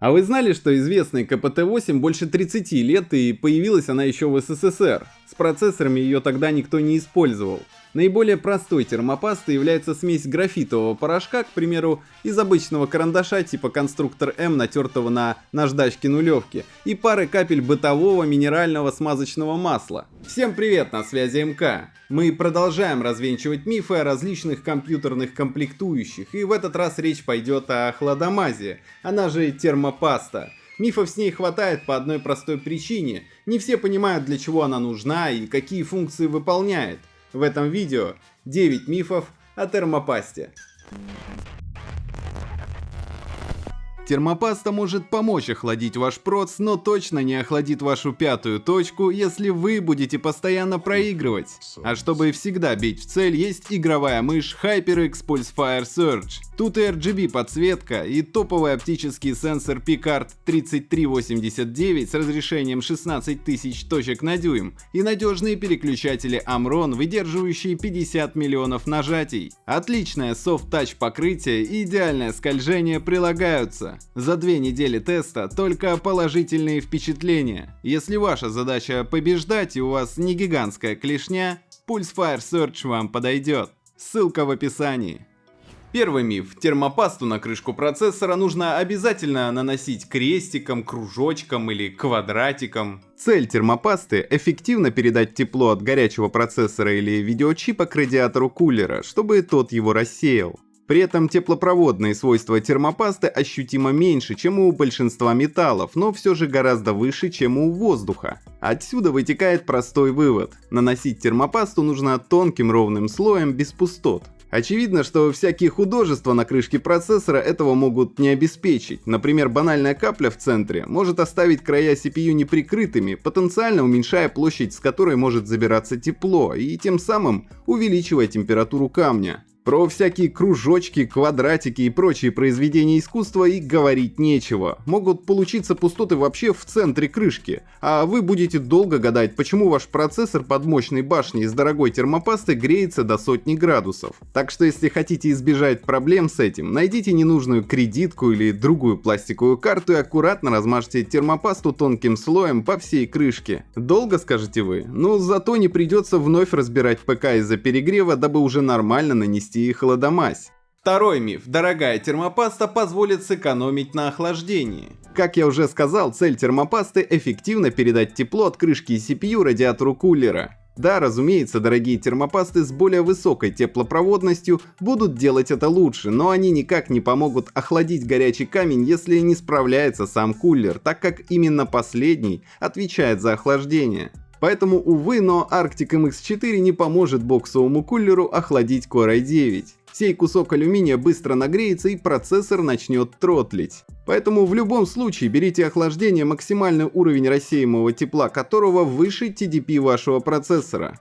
А вы знали, что известный КПТ-8 больше 30 лет и появилась она еще в СССР? С процессорами ее тогда никто не использовал. Наиболее простой термопастой является смесь графитового порошка, к примеру, из обычного карандаша типа конструктор М, натертого на наждачке нулевки, и пары капель бытового минерального смазочного масла. Всем привет, на связи МК. Мы продолжаем развенчивать мифы о различных компьютерных комплектующих, и в этот раз речь пойдет о хладомазе, она же термопаста. Мифов с ней хватает по одной простой причине. Не все понимают, для чего она нужна и какие функции выполняет. В этом видео 9 мифов о термопасте. Термопаста может помочь охладить ваш проц, но точно не охладит вашу пятую точку, если вы будете постоянно проигрывать. А чтобы всегда бить в цель, есть игровая мышь HyperX Pulse Fire Surge. Тут и RGB подсветка, и топовый оптический сенсор Picard 3389 с разрешением 16 тысяч точек на дюйм, и надежные переключатели Amron, выдерживающие 50 миллионов нажатий. Отличное soft-touch покрытие и идеальное скольжение прилагаются. За две недели теста только положительные впечатления. Если ваша задача побеждать и у вас не гигантская клешня, Pulse Fire Search вам подойдет. Ссылка в описании. Первый миф. Термопасту на крышку процессора нужно обязательно наносить крестиком, кружочком или квадратиком. Цель термопасты – эффективно передать тепло от горячего процессора или видеочипа к радиатору кулера, чтобы тот его рассеял. При этом теплопроводные свойства термопасты ощутимо меньше, чем у большинства металлов, но все же гораздо выше, чем у воздуха. Отсюда вытекает простой вывод. Наносить термопасту нужно тонким ровным слоем без пустот. Очевидно, что всякие художества на крышке процессора этого могут не обеспечить. Например, банальная капля в центре может оставить края CPU неприкрытыми, потенциально уменьшая площадь, с которой может забираться тепло, и тем самым увеличивая температуру камня. Про всякие кружочки, квадратики и прочие произведения искусства и говорить нечего. Могут получиться пустоты вообще в центре крышки, а вы будете долго гадать, почему ваш процессор под мощной башней из дорогой термопасты греется до сотни градусов. Так что если хотите избежать проблем с этим, найдите ненужную кредитку или другую пластиковую карту и аккуратно размажьте термопасту тонким слоем по всей крышке. Долго скажете вы? Ну зато не придется вновь разбирать ПК из-за перегрева, дабы уже нормально нанести и холодомазь. Второй миф. Дорогая термопаста позволит сэкономить на охлаждении. Как я уже сказал, цель термопасты – эффективно передать тепло от крышки CPU радиатору кулера. Да, разумеется, дорогие термопасты с более высокой теплопроводностью будут делать это лучше, но они никак не помогут охладить горячий камень, если не справляется сам кулер, так как именно последний отвечает за охлаждение. Поэтому, увы, но Arctic MX4 не поможет боксовому кулеру охладить Core i9. Сей кусок алюминия быстро нагреется и процессор начнет тротлить. Поэтому в любом случае берите охлаждение, максимальный уровень рассеиваемого тепла которого выше TDP вашего процессора.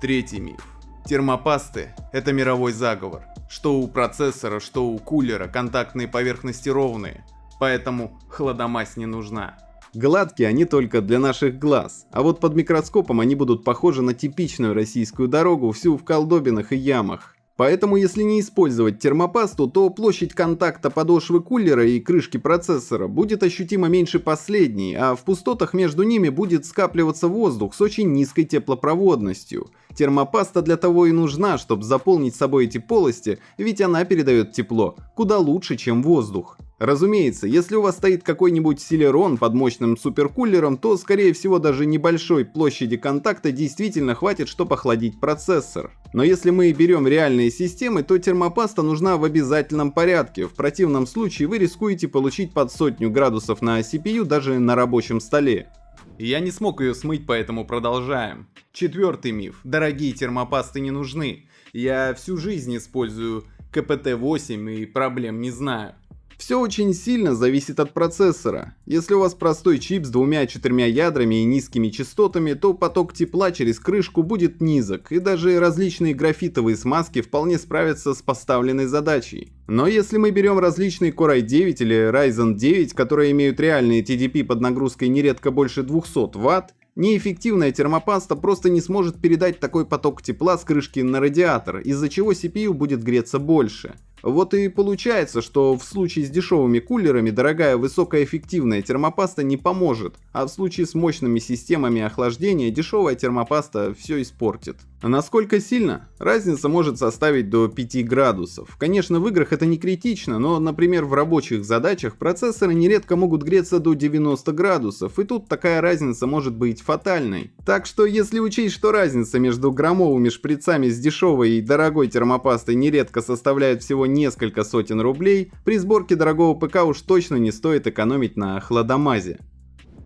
Третий миф. Термопасты – это мировой заговор. Что у процессора, что у кулера контактные поверхности ровные, поэтому хладомазь не нужна. Гладкие они только для наших глаз, а вот под микроскопом они будут похожи на типичную российскую дорогу, всю в колдобинах и ямах. Поэтому если не использовать термопасту, то площадь контакта подошвы кулера и крышки процессора будет ощутимо меньше последней, а в пустотах между ними будет скапливаться воздух с очень низкой теплопроводностью. Термопаста для того и нужна, чтобы заполнить собой эти полости, ведь она передает тепло куда лучше, чем воздух. Разумеется, если у вас стоит какой-нибудь Celeron под мощным суперкулером, то скорее всего даже небольшой площади контакта действительно хватит, чтобы охладить процессор. Но если мы берем реальные системы, то термопаста нужна в обязательном порядке, в противном случае вы рискуете получить под сотню градусов на CPU даже на рабочем столе. Я не смог ее смыть, поэтому продолжаем. Четвертый миф. Дорогие термопасты не нужны. Я всю жизнь использую КПТ-8 и проблем не знаю. Все очень сильно зависит от процессора. Если у вас простой чип с двумя-четырьмя ядрами и низкими частотами, то поток тепла через крышку будет низок, и даже различные графитовые смазки вполне справятся с поставленной задачей. Но если мы берем различные Core i9 или Ryzen 9, которые имеют реальные TDP под нагрузкой нередко больше 200 Вт, Неэффективная термопаста просто не сможет передать такой поток тепла с крышки на радиатор, из-за чего CPU будет греться больше. Вот и получается, что в случае с дешевыми кулерами дорогая высокоэффективная термопаста не поможет, а в случае с мощными системами охлаждения дешевая термопаста все испортит. А насколько сильно? Разница может составить до 5 градусов. Конечно, в играх это не критично, но, например, в рабочих задачах процессоры нередко могут греться до 90 градусов, и тут такая разница может быть фатальной. Так что, если учесть, что разница между громовыми шприцами с дешевой и дорогой термопастой нередко составляет всего несколько сотен рублей, при сборке дорогого ПК уж точно не стоит экономить на хладомазе.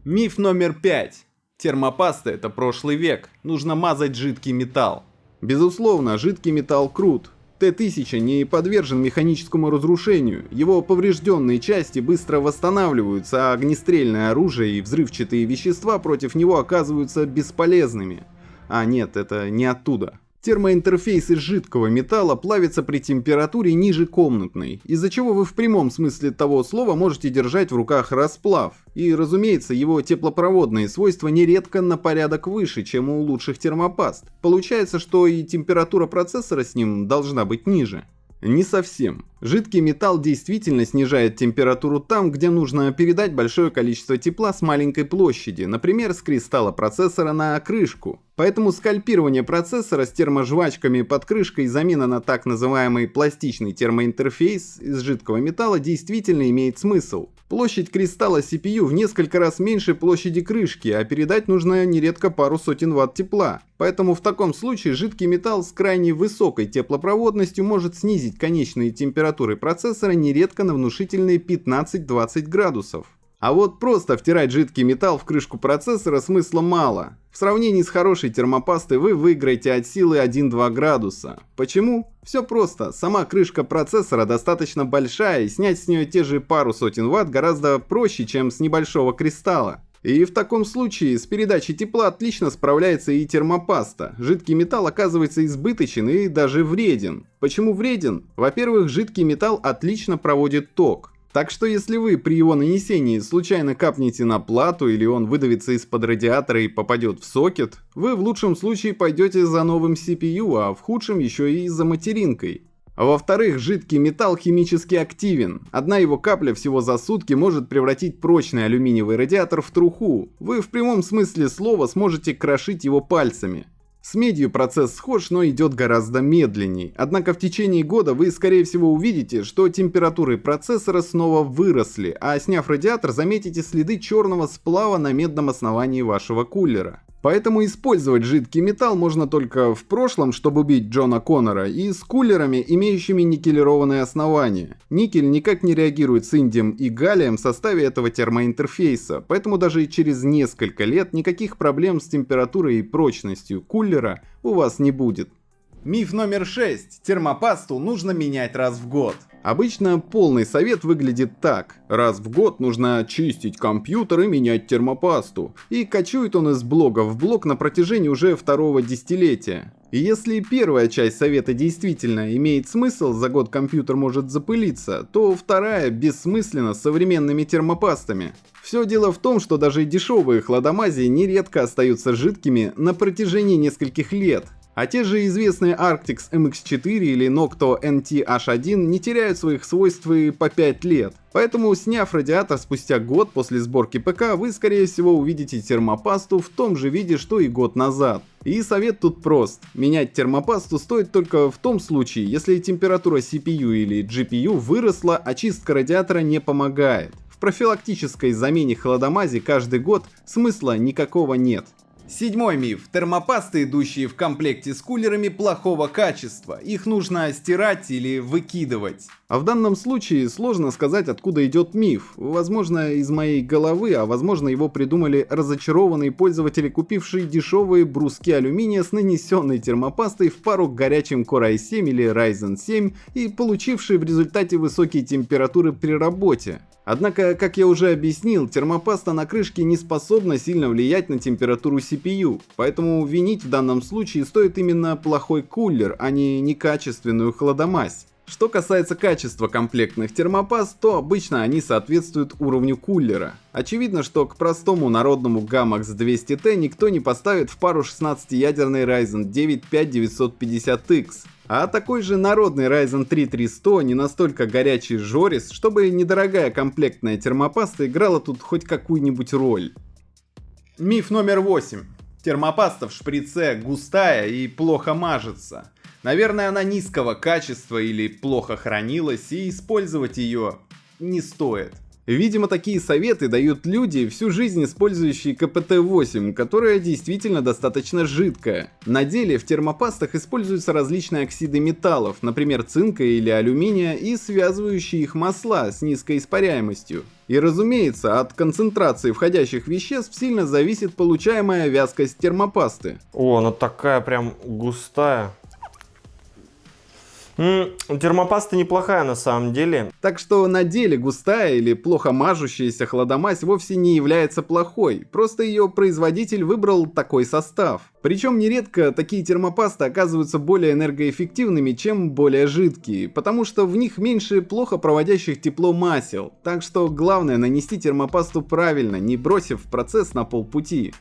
Миф номер 5. Термопаста это прошлый век, нужно мазать жидкий металл. Безусловно, жидкий металл крут. Т-1000 не подвержен механическому разрушению, его поврежденные части быстро восстанавливаются, а огнестрельное оружие и взрывчатые вещества против него оказываются бесполезными. А нет, это не оттуда. Термоинтерфейс из жидкого металла плавится при температуре ниже комнатной, из-за чего вы в прямом смысле того слова можете держать в руках расплав. И, разумеется, его теплопроводные свойства нередко на порядок выше, чем у лучших термопаст. Получается, что и температура процессора с ним должна быть ниже. Не совсем. Жидкий металл действительно снижает температуру там, где нужно передать большое количество тепла с маленькой площади, например, с кристалла процессора на крышку. Поэтому скальпирование процессора с терможвачками под крышкой и замена на так называемый пластичный термоинтерфейс из жидкого металла действительно имеет смысл. Площадь кристалла CPU в несколько раз меньше площади крышки, а передать нужно нередко пару сотен ватт тепла. Поэтому в таком случае жидкий металл с крайне высокой теплопроводностью может снизить конечные температуры процессора нередко на внушительные 15-20 градусов. А вот просто втирать жидкий металл в крышку процессора смысла мало. В сравнении с хорошей термопастой вы выиграете от силы 1-2 градуса. Почему? Все просто. Сама крышка процессора достаточно большая и снять с нее те же пару сотен ватт гораздо проще, чем с небольшого кристалла. И в таком случае с передачей тепла отлично справляется и термопаста. Жидкий металл оказывается избыточен и даже вреден. Почему вреден? Во-первых, жидкий металл отлично проводит ток. Так что если вы при его нанесении случайно капнете на плату или он выдавится из-под радиатора и попадет в сокет, вы в лучшем случае пойдете за новым CPU, а в худшем еще и за материнкой. А во-вторых, жидкий металл химически активен. Одна его капля всего за сутки может превратить прочный алюминиевый радиатор в труху. Вы в прямом смысле слова сможете крошить его пальцами. С медью процесс схож, но идет гораздо медленней. Однако в течение года вы скорее всего увидите, что температуры процессора снова выросли, а сняв радиатор заметите следы черного сплава на медном основании вашего кулера. Поэтому использовать жидкий металл можно только в прошлом, чтобы убить Джона Коннора, и с кулерами, имеющими никелированное основание. Никель никак не реагирует с индием и галлием в составе этого термоинтерфейса, поэтому даже через несколько лет никаких проблем с температурой и прочностью кулера у вас не будет. Миф номер 6. Термопасту нужно менять раз в год. Обычно полный совет выглядит так. Раз в год нужно чистить компьютер и менять термопасту. И кочует он из блога в блог на протяжении уже второго десятилетия. И если первая часть совета действительно имеет смысл, за год компьютер может запылиться, то вторая бессмысленна с современными термопастами. Все дело в том, что даже дешевые хладомазии нередко остаются жидкими на протяжении нескольких лет, а те же известные Arctix MX4 или Nocto NT-H1 не теряют своих свойств и по 5 лет. Поэтому, сняв радиатор спустя год после сборки ПК, вы скорее всего увидите термопасту в том же виде, что и год назад. И совет тут прост. Менять термопасту стоит только в том случае, если температура CPU или GPU выросла, а чистка радиатора не помогает. В профилактической замене холодомази каждый год смысла никакого нет. Седьмой миф. Термопасты, идущие в комплекте с кулерами, плохого качества. Их нужно стирать или выкидывать. А в данном случае сложно сказать, откуда идет миф. Возможно, из моей головы, а возможно, его придумали разочарованные пользователи, купившие дешевые бруски алюминия с нанесенной термопастой в пару к горячим Core i7 или Ryzen 7 и получившие в результате высокие температуры при работе. Однако, как я уже объяснил, термопаста на крышке не способна сильно влиять на температуру CPU, поэтому винить в данном случае стоит именно плохой кулер, а не некачественную холодомазь. Что касается качества комплектных термопаст, то обычно они соответствуют уровню кулера. Очевидно, что к простому народному Gamax 200T никто не поставит в пару 16-ядерный Ryzen 9 5950X. А такой же народный Ryzen 3 3100 не настолько горячий жорис, чтобы недорогая комплектная термопаста играла тут хоть какую-нибудь роль. Миф номер 8. Термопаста в шприце густая и плохо мажется. Наверное, она низкого качества или плохо хранилась, и использовать ее не стоит. Видимо, такие советы дают люди, всю жизнь использующие КПТ-8, которая действительно достаточно жидкая. На деле в термопастах используются различные оксиды металлов, например цинка или алюминия, и связывающие их масла с низкой испаряемостью. И разумеется, от концентрации входящих веществ сильно зависит получаемая вязкость термопасты. О, она такая прям густая. Термопаста неплохая на самом деле. Так что на деле густая или плохо мажущаяся хладомазь вовсе не является плохой, просто ее производитель выбрал такой состав. Причем нередко такие термопасты оказываются более энергоэффективными, чем более жидкие, потому что в них меньше плохо проводящих тепло масел. Так что главное нанести термопасту правильно, не бросив процесс на полпути.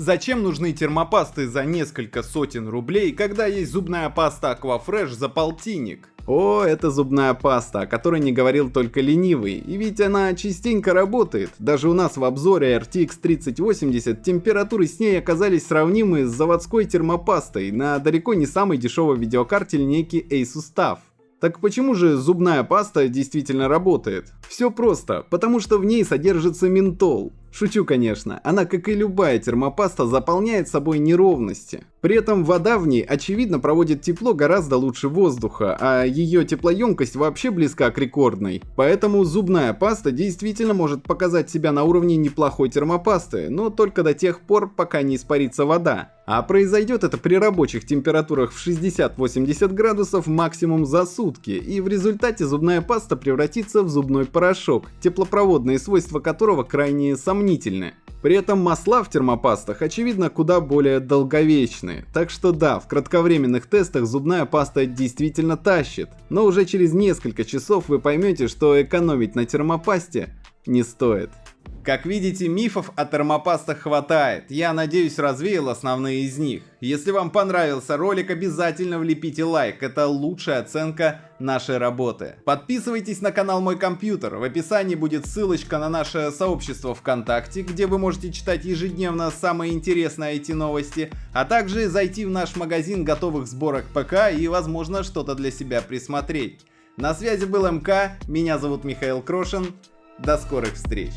Зачем нужны термопасты за несколько сотен рублей, когда есть зубная паста Aquafresh за полтинник? О, это зубная паста, о которой не говорил только ленивый, и ведь она частенько работает. Даже у нас в обзоре RTX 3080 температуры с ней оказались сравнимы с заводской термопастой на далеко не самой дешевой видеокарте линейки Asus TUF. Так почему же зубная паста действительно работает? Все просто, потому что в ней содержится ментол. Шучу, конечно, она, как и любая термопаста, заполняет собой неровности. При этом вода в ней, очевидно, проводит тепло гораздо лучше воздуха, а ее теплоемкость вообще близка к рекордной. Поэтому зубная паста действительно может показать себя на уровне неплохой термопасты, но только до тех пор, пока не испарится вода. А произойдет это при рабочих температурах в 60-80 градусов максимум за сутки, и в результате зубная паста превратится в зубной порошок, теплопроводные свойства которого крайне сомнительны. При этом масла в термопастах, очевидно, куда более долговечные. Так что да, в кратковременных тестах зубная паста действительно тащит. Но уже через несколько часов вы поймете, что экономить на термопасте не стоит. Как видите, мифов о термопастах хватает. Я надеюсь, развеял основные из них. Если вам понравился ролик, обязательно влепите лайк. Это лучшая оценка нашей работы. Подписывайтесь на канал Мой Компьютер. В описании будет ссылочка на наше сообщество ВКонтакте, где вы можете читать ежедневно самые интересные IT-новости, а также зайти в наш магазин готовых сборок ПК и, возможно, что-то для себя присмотреть. На связи был МК, меня зовут Михаил Крошин. До скорых встреч!